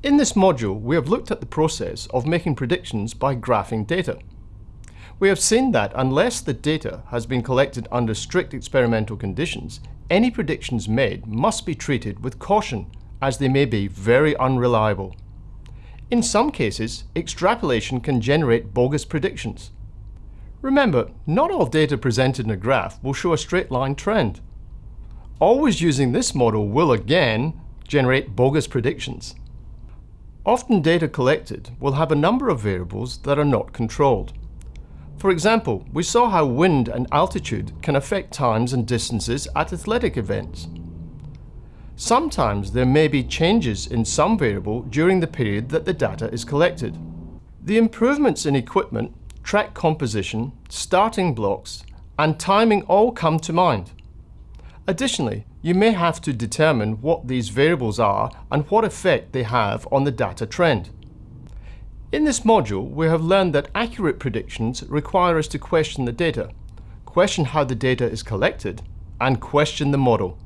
In this module, we have looked at the process of making predictions by graphing data. We have seen that unless the data has been collected under strict experimental conditions, any predictions made must be treated with caution as they may be very unreliable. In some cases, extrapolation can generate bogus predictions. Remember, not all data presented in a graph will show a straight line trend. Always using this model will again generate bogus predictions. Often data collected will have a number of variables that are not controlled. For example, we saw how wind and altitude can affect times and distances at athletic events. Sometimes there may be changes in some variable during the period that the data is collected. The improvements in equipment, track composition, starting blocks, and timing all come to mind. Additionally, you may have to determine what these variables are and what effect they have on the data trend. In this module, we have learned that accurate predictions require us to question the data, question how the data is collected, and question the model.